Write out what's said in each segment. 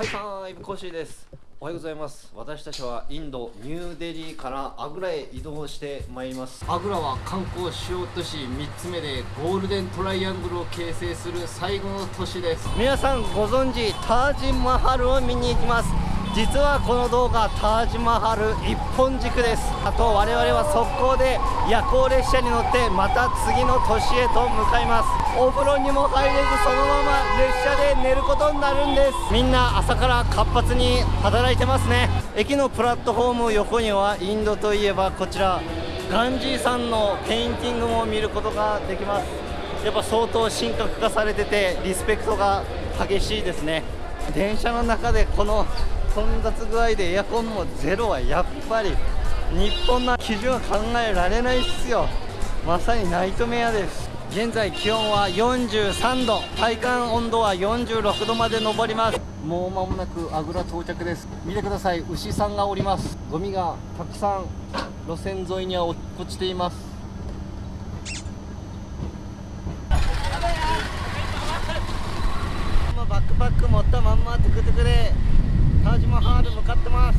ハイファイブコッシーです。おはようございます。私たちはインドニューデリーからアグラへ移動してまいります。アグラは観光主要都市3つ目でゴールデントライアングルを形成する最後の都市です。皆さんご存知タージマハルを見に行きます。実はこの動画タージマハル一本軸です。あと我々は速攻で夜行列車に乗ってまた次の都市へと向かいます。お風呂にも入れずそのまま列車で寝ることになるんです。みんな朝から活発に働いてますね。駅のプラットフォーム横にはインドといえばこちら。ガンジーさんのペインティングも見ることができます。やっぱ相当神格化されててリスペクトが激しいですね。電車の中でこの混雑具合でエアコンもゼロはやっぱり日本の基準は考えられないっすよ。まさにナイトメアです。現在気温は43度体感温度は46度まで上ります。もう間もなくあぐら到着です。見てください牛さんがおります。ゴミがたくさん路線沿いには落っこちています。バックパック持ったまんまトゥクトゥクでタージマハール向かってます。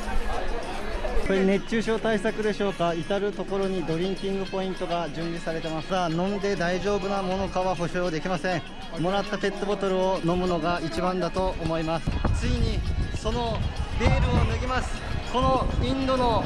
これ熱中症対策でしょうか？至る所にドリンキングポイントが準備されてます。さあ飲んで大丈夫なものかは保証できません。もらったペットボトルを飲むのが一番だと思います。ついにそのベールを脱ぎます。このインドの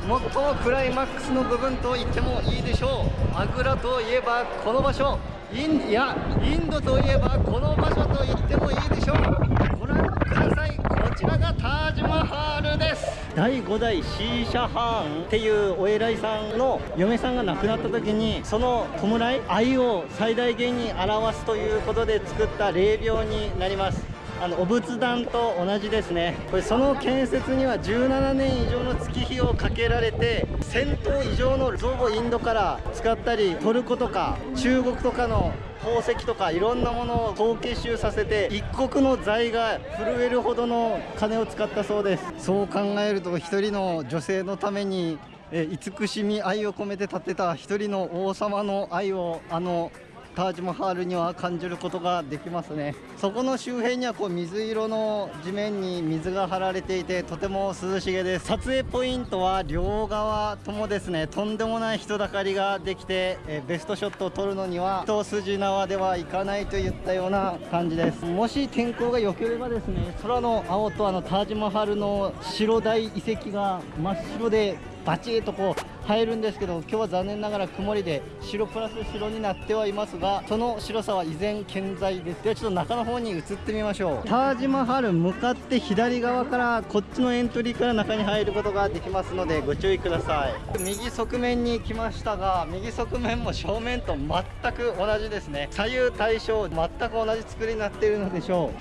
最もクライマックスの部分と言ってもいいでしょう。アグラといえばこの場所。インいやインドといえばこの場所と言ってもいいでしょう。ご覧ください。こちらがタージマハールです。第5代シーシャハーンっていうお偉いさんの嫁さんが亡くなった時にその弔い愛を最大限に表すということで作った霊廟になります。あのお仏壇と同じですね。これその建設には17年以上の月日をかけられて1000頭以上の像をインドから使ったりトルコとか中国とかの宝石とかいろんなものを総結集させて一国の財が震えるほどの金を使ったそうです。そう考えると一人の女性のためにえ慈しみ愛を込めて建てた一人の王様の愛をあのタージマハールには感じることができますね。そこの周辺にはこう水色の地面に水が張られていてとても涼しげです。撮影ポイントは両側ともですねとんでもない人だかりができてえベストショットを撮るのには一筋縄ではいかないといったような感じです。もし天候が良ければですね空の青とあのタージマハルの白大遺跡が真っ白でバチッとこう入るんですけど今日は残念ながら曇りで白プラス白になってはいますがその白さは依然健在です。ではちょっと中の方に移ってみましょう。タージマハル向かって左側からこっちのエントリーから中に入ることができますのでご注意ください。右側面に来ましたが右側面も正面と全く同じですね。左右対称全く同じ作りになっているのでしょ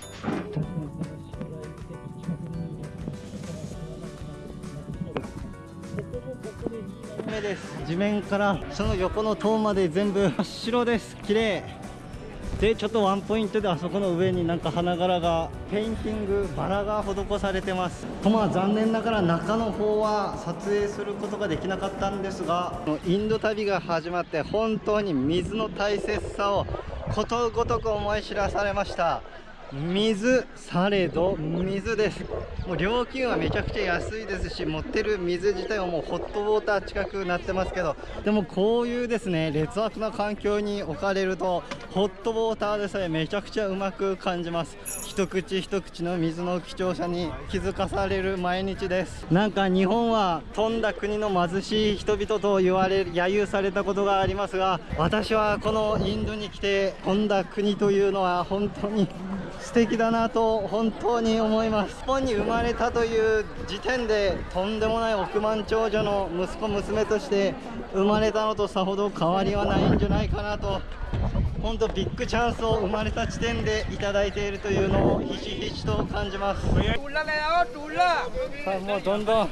う目です。地面からその横の塔まで全部真っ白です。綺麗。でちょっとワンポイントであそこの上になんか花柄がペインティングバラが施されてます。とまあ残念ながら中の方は撮影することができなかったんですがインド旅が始まって本当に水の大切さをことごとく思い知らされました。水されど水です。もう料金はめちゃくちゃ安いですし持ってる水自体はもうホットウォーター近くなってますけどでもこういうですね劣悪な環境に置かれるとホットウォーターでさえめちゃくちゃうまく感じます。一口一口の水の貴重さに気づかされる毎日です。なんか日本は飛んだ国の貧しい人々と言われ揶揄されたことがありますが私はこのインドに来て飛んだ国というのは本当に素敵だなと本当に思います。日本に生まれたという時点でとんでもない億万長者の息子娘として生まれたのとさほど変わりはないんじゃないかなと本当ビッグチャンスを生まれた地点でいただいているというのをひしひしと感じます。さあもうどんどん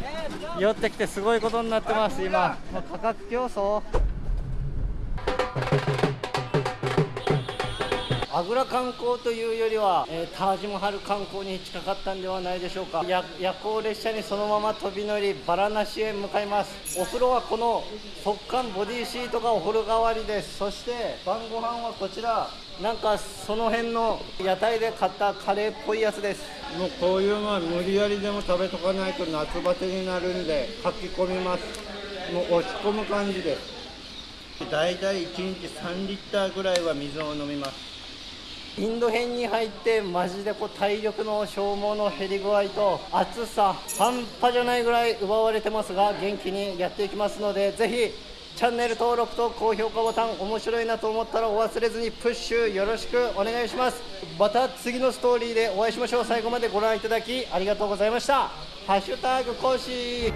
寄ってきてすごいことになってます。今もう価格競争。アグラ観光というよりは、えー、タージマハル観光に近かったんではないでしょうか。夜行列車にそのまま飛び乗りバラナシへ向かいます。お風呂はこの速乾ボディシートがお風呂代わりです。そして晩ご飯はこちら。なんかその辺の屋台で買ったカレーっぽいやつです。もうこういうのは無理やりでも食べとかないと夏バテになるんで書き込みます。もう落ち込む感じです。だいたい1日3リッターぐらいは水を飲みます。インド編に入ってマジでこう体力の消耗の減り具合と暑さ半端じゃないぐらい奪われてますが元気にやっていきますのでぜひチャンネル登録と高評価ボタン面白いなと思ったらお忘れずにプッシュよろしくお願いします。また次のストーリーでお会いしましょう。最後までご覧いただきありがとうございました。ハッシュタグ講師